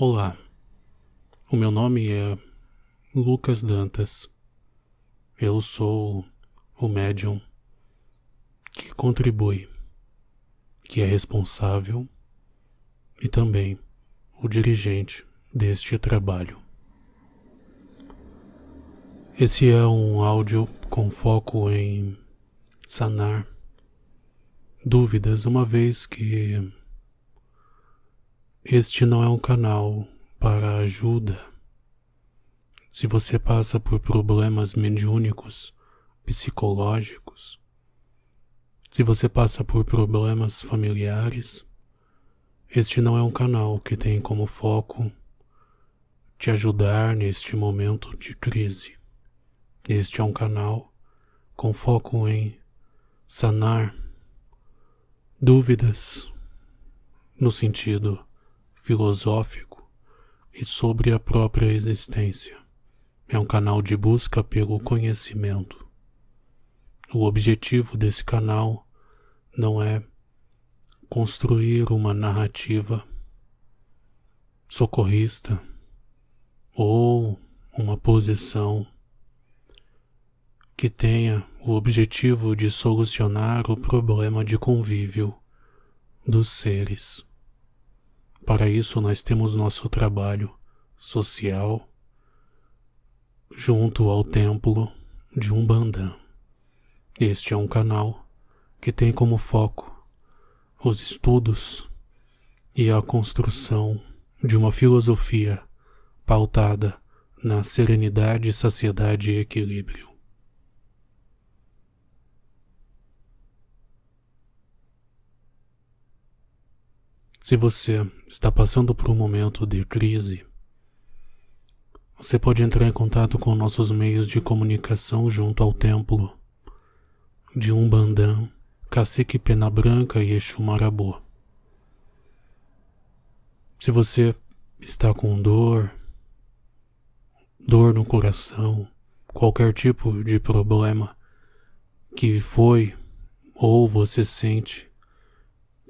Olá, o meu nome é Lucas Dantas. Eu sou o médium que contribui, que é responsável e também o dirigente deste trabalho. Esse é um áudio com foco em sanar dúvidas, uma vez que este não é um canal para ajuda. Se você passa por problemas mediúnicos, psicológicos, se você passa por problemas familiares, este não é um canal que tem como foco te ajudar neste momento de crise. Este é um canal com foco em sanar dúvidas no sentido filosófico e sobre a própria existência. É um canal de busca pelo conhecimento. O objetivo desse canal não é construir uma narrativa socorrista ou uma posição que tenha o objetivo de solucionar o problema de convívio dos seres. Para isso, nós temos nosso trabalho social junto ao templo de Umbanda. Este é um canal que tem como foco os estudos e a construção de uma filosofia pautada na serenidade, saciedade e equilíbrio. Se você está passando por um momento de crise, você pode entrar em contato com nossos meios de comunicação junto ao templo de Umbandã, Cacique Pena Branca e Exu Marabô. Se você está com dor, dor no coração, qualquer tipo de problema que foi ou você sente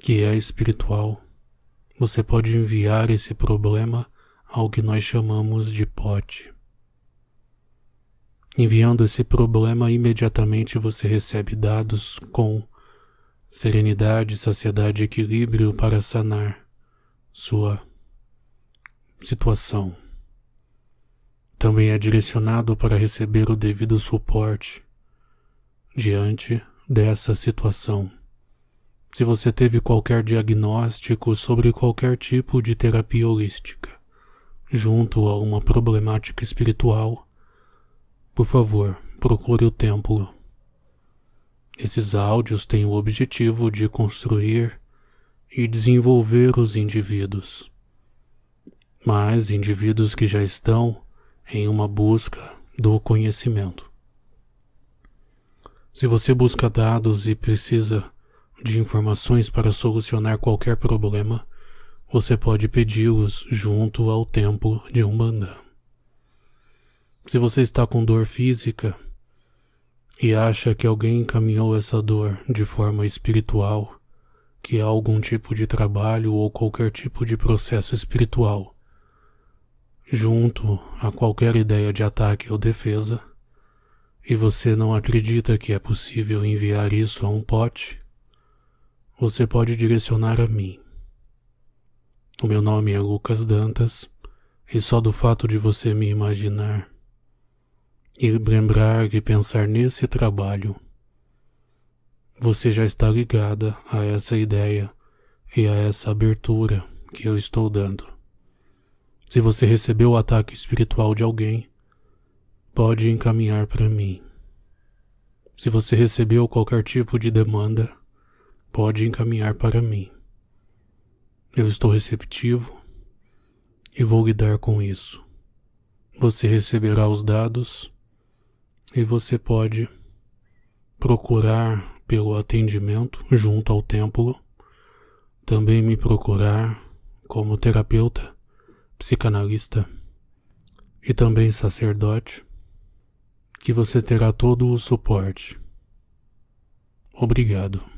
que é espiritual, você pode enviar esse problema ao que nós chamamos de pote. Enviando esse problema, imediatamente você recebe dados com serenidade, saciedade e equilíbrio para sanar sua situação. Também é direcionado para receber o devido suporte diante dessa situação. Se você teve qualquer diagnóstico sobre qualquer tipo de terapia holística, junto a uma problemática espiritual, por favor, procure o templo. Esses áudios têm o objetivo de construir e desenvolver os indivíduos. Mas indivíduos que já estão em uma busca do conhecimento. Se você busca dados e precisa de informações para solucionar qualquer problema, você pode pedi-los junto ao templo de Umbanda. Se você está com dor física e acha que alguém encaminhou essa dor de forma espiritual, que há algum tipo de trabalho ou qualquer tipo de processo espiritual, junto a qualquer ideia de ataque ou defesa, e você não acredita que é possível enviar isso a um pote, você pode direcionar a mim. O meu nome é Lucas Dantas e só do fato de você me imaginar e lembrar e pensar nesse trabalho, você já está ligada a essa ideia e a essa abertura que eu estou dando. Se você recebeu o ataque espiritual de alguém, pode encaminhar para mim. Se você recebeu qualquer tipo de demanda, pode encaminhar para mim. Eu estou receptivo e vou lidar com isso. Você receberá os dados e você pode procurar pelo atendimento junto ao templo, também me procurar como terapeuta, psicanalista e também sacerdote, que você terá todo o suporte. Obrigado.